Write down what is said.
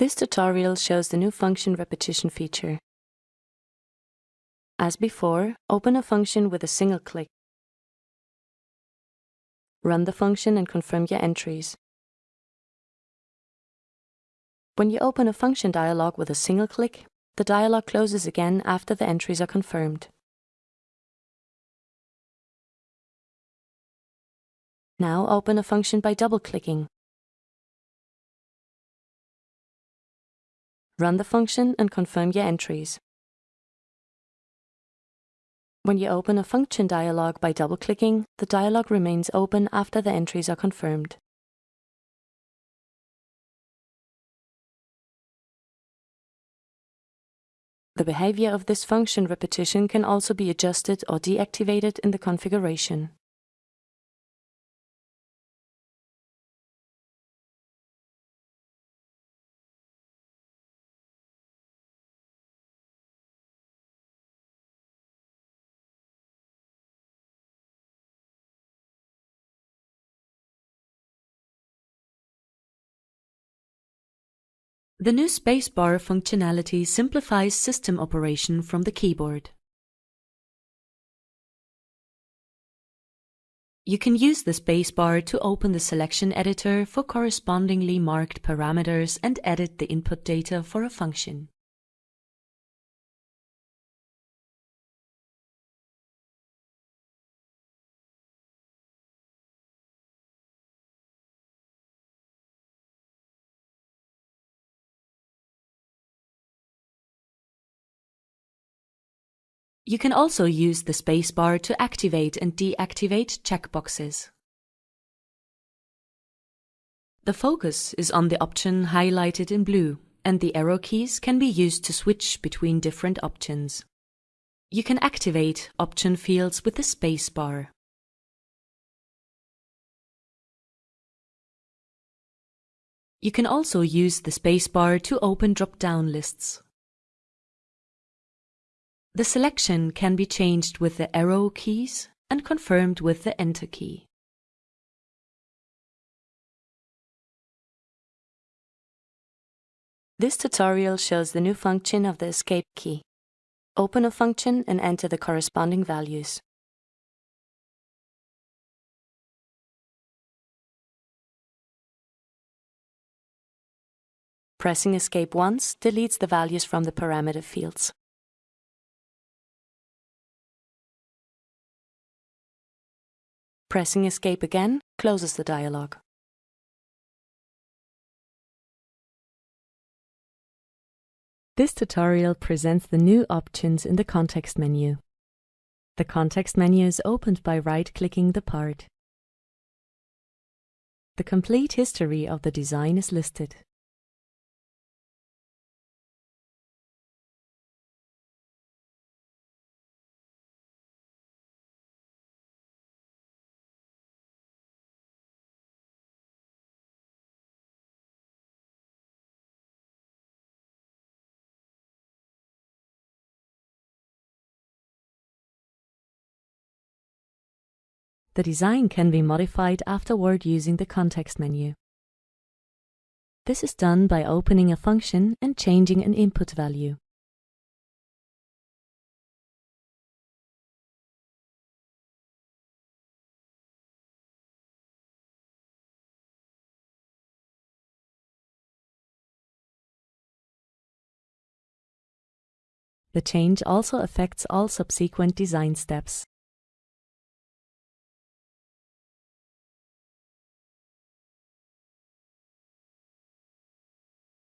This tutorial shows the new function repetition feature. As before, open a function with a single click. Run the function and confirm your entries. When you open a function dialog with a single click, the dialog closes again after the entries are confirmed. Now open a function by double-clicking. Run the function and confirm your entries. When you open a function dialog by double-clicking, the dialog remains open after the entries are confirmed. The behavior of this function repetition can also be adjusted or deactivated in the configuration. The new spacebar functionality simplifies system operation from the keyboard. You can use the spacebar to open the selection editor for correspondingly marked parameters and edit the input data for a function. You can also use the spacebar to activate and deactivate checkboxes. The focus is on the option highlighted in blue, and the arrow keys can be used to switch between different options. You can activate option fields with the spacebar. You can also use the spacebar to open drop-down lists. The selection can be changed with the arrow keys and confirmed with the Enter key. This tutorial shows the new function of the Escape key. Open a function and enter the corresponding values. Pressing Escape once deletes the values from the parameter fields. Pressing Escape again closes the dialog. This tutorial presents the new options in the context menu. The context menu is opened by right-clicking the part. The complete history of the design is listed. The design can be modified afterward using the context menu. This is done by opening a function and changing an input value. The change also affects all subsequent design steps.